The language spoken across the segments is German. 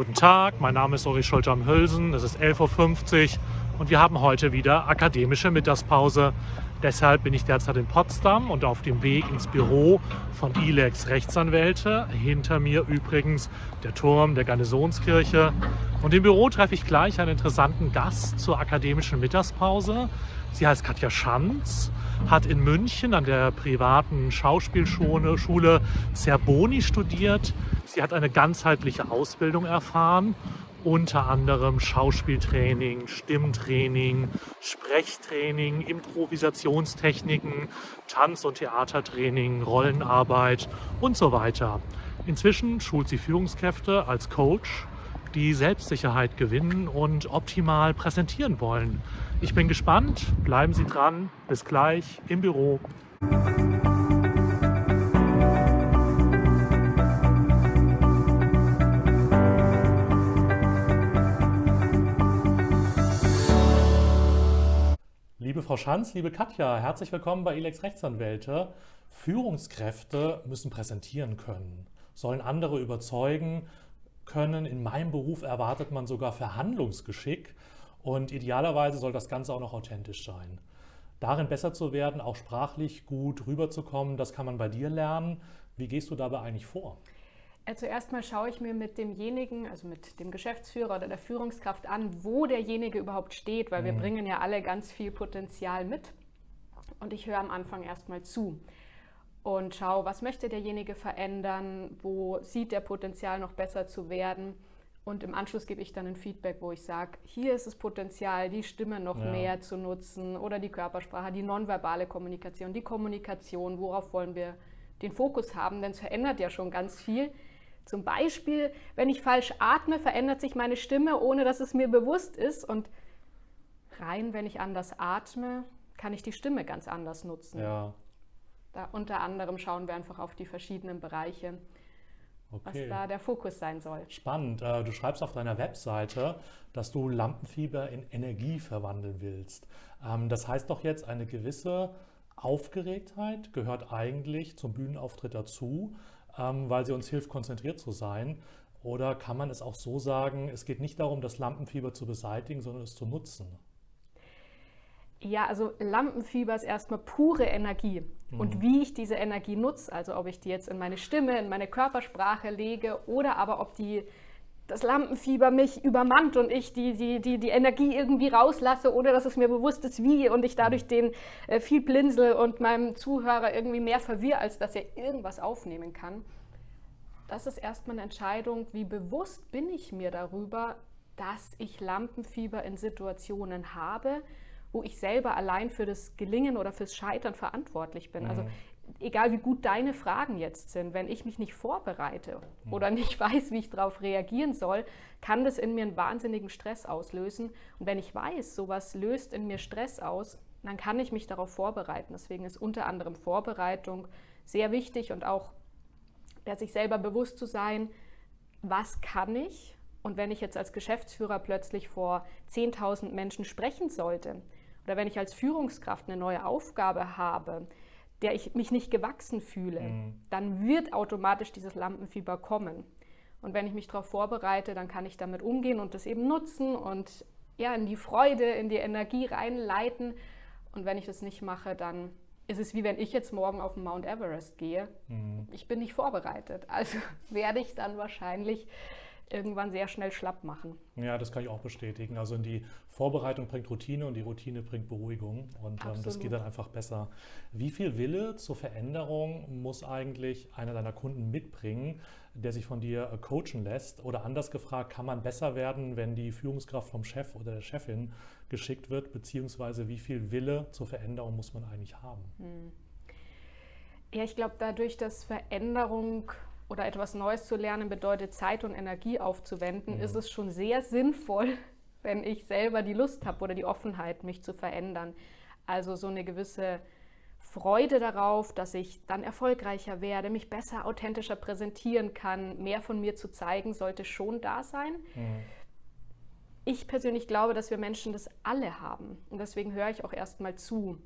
Guten Tag, mein Name ist Uri Scholter am Hülsen, es ist 11.50 Uhr und wir haben heute wieder akademische Mittagspause. Deshalb bin ich derzeit in Potsdam und auf dem Weg ins Büro von ILEX Rechtsanwälte. Hinter mir übrigens der Turm der Garnisonskirche. Und im Büro treffe ich gleich einen interessanten Gast zur akademischen Mittagspause. Sie heißt Katja Schanz, hat in München an der privaten Schauspielschule Zerboni studiert. Sie hat eine ganzheitliche Ausbildung erfahren unter anderem Schauspieltraining, Stimmtraining, Sprechtraining, Improvisationstechniken, Tanz- und Theatertraining, Rollenarbeit und so weiter. Inzwischen schult sie Führungskräfte als Coach, die Selbstsicherheit gewinnen und optimal präsentieren wollen. Ich bin gespannt, bleiben Sie dran, bis gleich im Büro. Liebe Frau Schanz, liebe Katja, herzlich willkommen bei Elex Rechtsanwälte. Führungskräfte müssen präsentieren können, sollen andere überzeugen können. In meinem Beruf erwartet man sogar Verhandlungsgeschick und idealerweise soll das Ganze auch noch authentisch sein. Darin besser zu werden, auch sprachlich gut rüberzukommen, das kann man bei dir lernen. Wie gehst du dabei eigentlich vor? Zuerst mal schaue ich mir mit demjenigen, also mit dem Geschäftsführer oder der Führungskraft an, wo derjenige überhaupt steht, weil mhm. wir bringen ja alle ganz viel Potenzial mit. Und ich höre am Anfang erstmal zu und schaue, was möchte derjenige verändern, wo sieht der Potenzial noch besser zu werden. Und im Anschluss gebe ich dann ein Feedback, wo ich sage, hier ist das Potenzial, die Stimme noch ja. mehr zu nutzen oder die Körpersprache, die nonverbale Kommunikation, die Kommunikation, worauf wollen wir den Fokus haben, denn es verändert ja schon ganz viel. Zum Beispiel, wenn ich falsch atme, verändert sich meine Stimme, ohne dass es mir bewusst ist. Und rein, wenn ich anders atme, kann ich die Stimme ganz anders nutzen. Ja. Da unter anderem schauen wir einfach auf die verschiedenen Bereiche, okay. was da der Fokus sein soll. Spannend. Äh, du schreibst auf deiner Webseite, dass du Lampenfieber in Energie verwandeln willst. Ähm, das heißt doch jetzt, eine gewisse Aufgeregtheit gehört eigentlich zum Bühnenauftritt dazu. Ähm, weil sie uns hilft, konzentriert zu sein? Oder kann man es auch so sagen, es geht nicht darum, das Lampenfieber zu beseitigen, sondern es zu nutzen? Ja, also Lampenfieber ist erstmal pure Energie. Mhm. Und wie ich diese Energie nutze, also ob ich die jetzt in meine Stimme, in meine Körpersprache lege oder aber ob die das Lampenfieber mich übermannt und ich die, die, die, die Energie irgendwie rauslasse, ohne dass es mir bewusst ist, wie und ich dadurch den äh, viel blinzel und meinem Zuhörer irgendwie mehr verwirre, als dass er irgendwas aufnehmen kann. Das ist erstmal eine Entscheidung, wie bewusst bin ich mir darüber, dass ich Lampenfieber in Situationen habe, wo ich selber allein für das Gelingen oder fürs Scheitern verantwortlich bin. Also mhm. Also egal wie gut deine Fragen jetzt sind, wenn ich mich nicht vorbereite mhm. oder nicht weiß, wie ich darauf reagieren soll, kann das in mir einen wahnsinnigen Stress auslösen. Und wenn ich weiß, sowas löst in mir Stress aus, dann kann ich mich darauf vorbereiten. Deswegen ist unter anderem Vorbereitung sehr wichtig und auch der sich selber bewusst zu sein, was kann ich? Und wenn ich jetzt als Geschäftsführer plötzlich vor 10.000 Menschen sprechen sollte oder wenn ich als Führungskraft eine neue Aufgabe habe, der ich mich nicht gewachsen fühle, mhm. dann wird automatisch dieses Lampenfieber kommen. Und wenn ich mich darauf vorbereite, dann kann ich damit umgehen und das eben nutzen und ja, in die Freude, in die Energie reinleiten. Und wenn ich das nicht mache, dann ist es wie wenn ich jetzt morgen auf den Mount Everest gehe. Mhm. Ich bin nicht vorbereitet. Also werde ich dann wahrscheinlich irgendwann sehr schnell schlapp machen. Ja, das kann ich auch bestätigen. Also die Vorbereitung bringt Routine und die Routine bringt Beruhigung und ähm, das geht dann einfach besser. Wie viel Wille zur Veränderung muss eigentlich einer deiner Kunden mitbringen, der sich von dir äh, coachen lässt? Oder anders gefragt, kann man besser werden, wenn die Führungskraft vom Chef oder der Chefin geschickt wird? Beziehungsweise wie viel Wille zur Veränderung muss man eigentlich haben? Hm. Ja, ich glaube, dadurch, dass Veränderung oder etwas Neues zu lernen bedeutet, Zeit und Energie aufzuwenden, mhm. ist es schon sehr sinnvoll, wenn ich selber die Lust habe oder die Offenheit, mich zu verändern. Also so eine gewisse Freude darauf, dass ich dann erfolgreicher werde, mich besser, authentischer präsentieren kann, mehr von mir zu zeigen, sollte schon da sein. Mhm. Ich persönlich glaube, dass wir Menschen das alle haben. Und deswegen höre ich auch erstmal zu.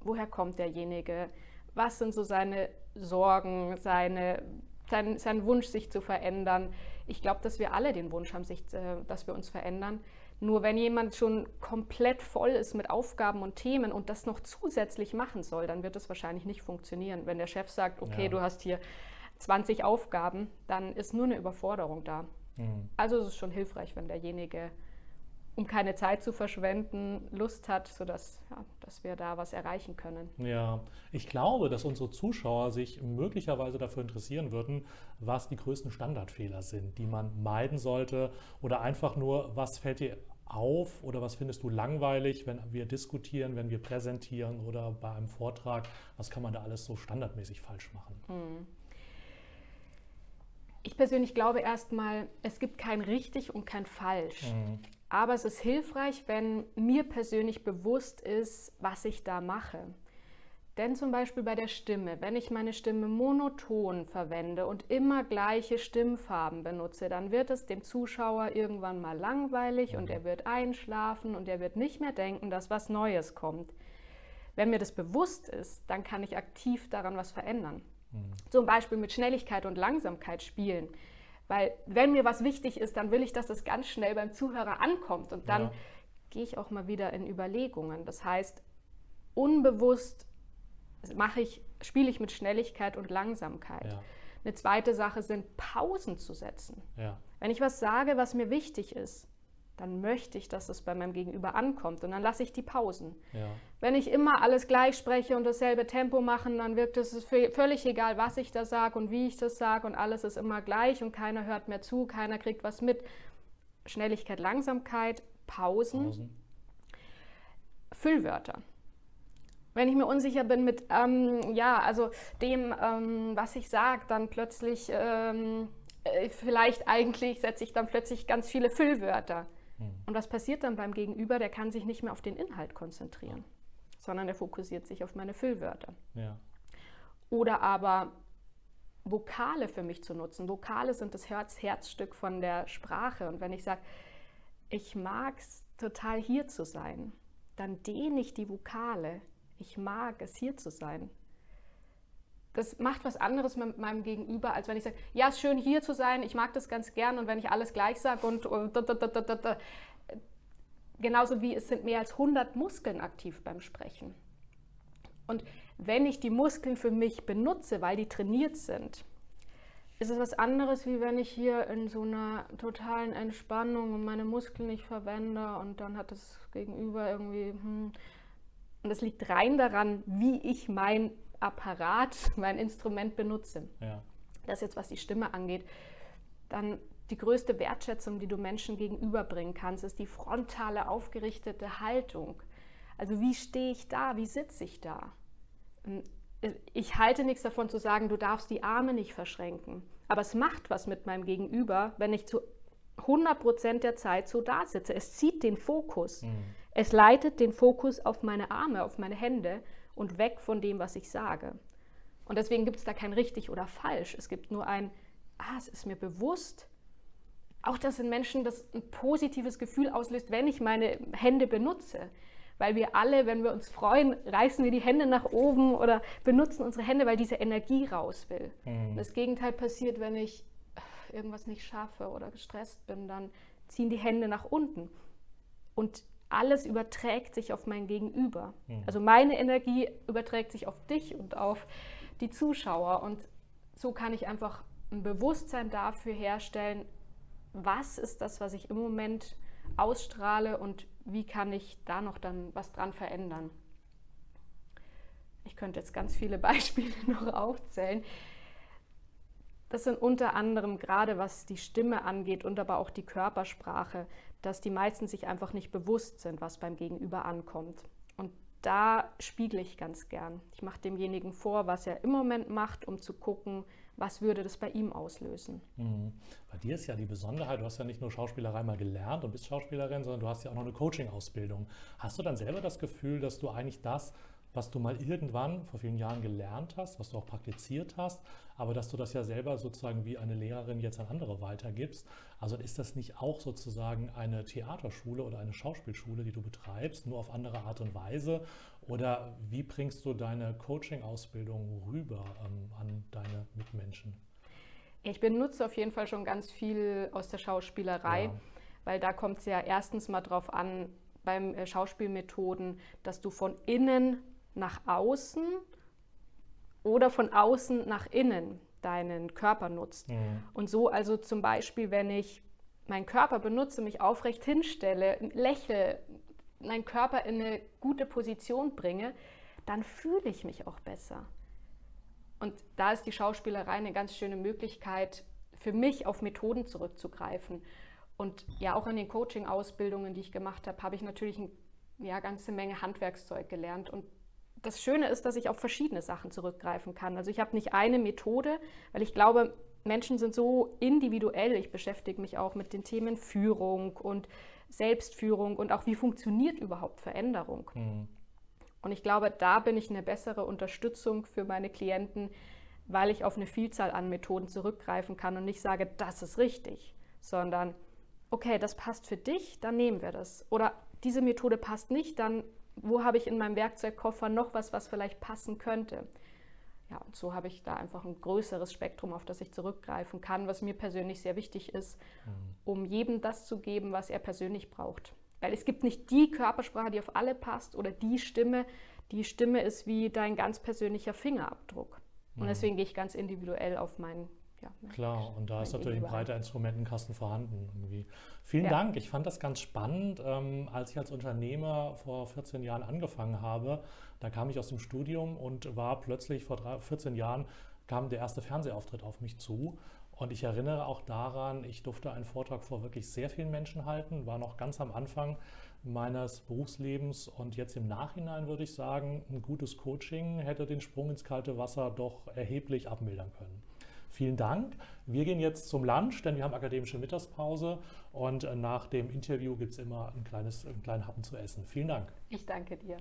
Woher kommt derjenige? Was sind so seine Sorgen, seine, sein, sein Wunsch, sich zu verändern. ich glaube, dass wir alle den Wunsch haben, sich, äh, dass wir uns verändern. Nur wenn jemand schon komplett voll ist mit Aufgaben und Themen und das noch zusätzlich machen soll, dann wird es wahrscheinlich nicht funktionieren. Wenn der Chef sagt, okay, ja. du hast hier 20 Aufgaben, dann ist nur eine Überforderung da. Mhm. Also ist es schon hilfreich, wenn derjenige um keine Zeit zu verschwenden, Lust hat, sodass ja, dass wir da was erreichen können. Ja, ich glaube, dass unsere Zuschauer sich möglicherweise dafür interessieren würden, was die größten Standardfehler sind, die man meiden sollte oder einfach nur, was fällt dir auf oder was findest du langweilig, wenn wir diskutieren, wenn wir präsentieren oder bei einem Vortrag, was kann man da alles so standardmäßig falsch machen? Mhm. Ich persönlich glaube erstmal, es gibt kein richtig und kein falsch. Mhm. Aber es ist hilfreich, wenn mir persönlich bewusst ist, was ich da mache. Denn zum Beispiel bei der Stimme, wenn ich meine Stimme monoton verwende und immer gleiche Stimmfarben benutze, dann wird es dem Zuschauer irgendwann mal langweilig und er wird einschlafen und er wird nicht mehr denken, dass was Neues kommt. Wenn mir das bewusst ist, dann kann ich aktiv daran was verändern. Mhm. Zum Beispiel mit Schnelligkeit und Langsamkeit spielen. Weil wenn mir was wichtig ist, dann will ich, dass es ganz schnell beim Zuhörer ankommt. Und dann ja. gehe ich auch mal wieder in Überlegungen. Das heißt, unbewusst mache ich, spiele ich mit Schnelligkeit und Langsamkeit. Ja. Eine zweite Sache sind Pausen zu setzen. Ja. Wenn ich was sage, was mir wichtig ist, dann möchte ich, dass es bei meinem Gegenüber ankommt und dann lasse ich die Pausen. Ja. Wenn ich immer alles gleich spreche und dasselbe Tempo mache, dann wirkt es völlig egal, was ich da sage und wie ich das sage und alles ist immer gleich und keiner hört mehr zu, keiner kriegt was mit. Schnelligkeit, Langsamkeit, Pausen, Pausen. Füllwörter. Wenn ich mir unsicher bin mit, ähm, ja, also dem, ähm, was ich sage, dann plötzlich, ähm, äh, vielleicht eigentlich setze ich dann plötzlich ganz viele Füllwörter. Und was passiert dann beim Gegenüber? Der kann sich nicht mehr auf den Inhalt konzentrieren, sondern er fokussiert sich auf meine Füllwörter. Ja. Oder aber Vokale für mich zu nutzen. Vokale sind das Herz Herzstück von der Sprache. Und wenn ich sage, ich mag es total hier zu sein, dann dehne ich die Vokale. Ich mag es hier zu sein das macht was anderes mit meinem Gegenüber, als wenn ich sage, ja, es ist schön hier zu sein, ich mag das ganz gern und wenn ich alles gleich sage und, und genauso wie es sind mehr als 100 Muskeln aktiv beim Sprechen. Und wenn ich die Muskeln für mich benutze, weil die trainiert sind, ist es was anderes, wie wenn ich hier in so einer totalen Entspannung und meine Muskeln nicht verwende und dann hat das Gegenüber irgendwie, hm, und das liegt rein daran, wie ich mein Apparat, mein Instrument benutze. Ja. Das jetzt, was die Stimme angeht. Dann die größte Wertschätzung, die du Menschen gegenüberbringen kannst, ist die frontale, aufgerichtete Haltung. Also wie stehe ich da? Wie sitze ich da? Ähm, ich halte nichts davon zu sagen, du darfst die Arme nicht verschränken. Aber es macht was mit meinem Gegenüber, wenn ich zu 100 Prozent der Zeit so da sitze. Es zieht den Fokus. Mhm. Es leitet den Fokus auf meine Arme, auf meine Hände und weg von dem, was ich sage. Und deswegen gibt es da kein richtig oder falsch. Es gibt nur ein, ah, es ist mir bewusst. Auch dass in Menschen das ein positives Gefühl auslöst, wenn ich meine Hände benutze. Weil wir alle, wenn wir uns freuen, reißen wir die Hände nach oben oder benutzen unsere Hände, weil diese Energie raus will. Mhm. Das Gegenteil passiert, wenn ich irgendwas nicht schaffe oder gestresst bin, dann ziehen die Hände nach unten. Und alles überträgt sich auf mein Gegenüber. Mhm. Also meine Energie überträgt sich auf dich und auf die Zuschauer. Und so kann ich einfach ein Bewusstsein dafür herstellen, was ist das, was ich im Moment ausstrahle und wie kann ich da noch dann was dran verändern. Ich könnte jetzt ganz viele Beispiele noch aufzählen. Das sind unter anderem gerade was die Stimme angeht und aber auch die Körpersprache, dass die meisten sich einfach nicht bewusst sind, was beim Gegenüber ankommt. Und da spiegle ich ganz gern. Ich mache demjenigen vor, was er im Moment macht, um zu gucken, was würde das bei ihm auslösen. Mhm. Bei dir ist ja die Besonderheit, du hast ja nicht nur Schauspielerei mal gelernt und bist Schauspielerin, sondern du hast ja auch noch eine Coaching-Ausbildung. Hast du dann selber das Gefühl, dass du eigentlich das, was du mal irgendwann vor vielen Jahren gelernt hast, was du auch praktiziert hast, aber dass du das ja selber sozusagen wie eine Lehrerin jetzt an andere weitergibst. Also ist das nicht auch sozusagen eine Theaterschule oder eine Schauspielschule, die du betreibst, nur auf andere Art und Weise? Oder wie bringst du deine Coaching-Ausbildung rüber ähm, an deine Mitmenschen? Ich benutze auf jeden Fall schon ganz viel aus der Schauspielerei, ja. weil da kommt es ja erstens mal drauf an, beim äh, Schauspielmethoden, dass du von innen nach außen oder von außen nach innen deinen Körper nutzt. Mhm. Und so also zum Beispiel, wenn ich meinen Körper benutze, mich aufrecht hinstelle, lächle, meinen Körper in eine gute Position bringe, dann fühle ich mich auch besser. Und da ist die Schauspielerei eine ganz schöne Möglichkeit, für mich auf Methoden zurückzugreifen. Und ja, auch in den Coaching-Ausbildungen, die ich gemacht habe, habe ich natürlich eine ja, ganze Menge Handwerkszeug gelernt. Und das Schöne ist, dass ich auf verschiedene Sachen zurückgreifen kann. Also ich habe nicht eine Methode, weil ich glaube, Menschen sind so individuell. Ich beschäftige mich auch mit den Themen Führung und Selbstführung und auch wie funktioniert überhaupt Veränderung. Mhm. Und ich glaube, da bin ich eine bessere Unterstützung für meine Klienten, weil ich auf eine Vielzahl an Methoden zurückgreifen kann und nicht sage, das ist richtig, sondern okay, das passt für dich, dann nehmen wir das. Oder diese Methode passt nicht, dann wo habe ich in meinem Werkzeugkoffer noch was, was vielleicht passen könnte. Ja, und so habe ich da einfach ein größeres Spektrum, auf das ich zurückgreifen kann, was mir persönlich sehr wichtig ist, mhm. um jedem das zu geben, was er persönlich braucht. Weil es gibt nicht die Körpersprache, die auf alle passt oder die Stimme. Die Stimme ist wie dein ganz persönlicher Fingerabdruck. Und mhm. deswegen gehe ich ganz individuell auf meinen ja, Klar, und da ist natürlich ein breiter Instrumentenkasten vorhanden. Irgendwie. Vielen ja. Dank. Ich fand das ganz spannend. Ähm, als ich als Unternehmer vor 14 Jahren angefangen habe, da kam ich aus dem Studium und war plötzlich vor 14 Jahren kam der erste Fernsehauftritt auf mich zu. Und ich erinnere auch daran, ich durfte einen Vortrag vor wirklich sehr vielen Menschen halten, war noch ganz am Anfang meines Berufslebens und jetzt im Nachhinein würde ich sagen, ein gutes Coaching hätte den Sprung ins kalte Wasser doch erheblich abmildern können. Vielen Dank. Wir gehen jetzt zum Lunch, denn wir haben akademische Mittagspause und nach dem Interview gibt es immer ein kleines, einen kleinen Happen zu essen. Vielen Dank. Ich danke dir.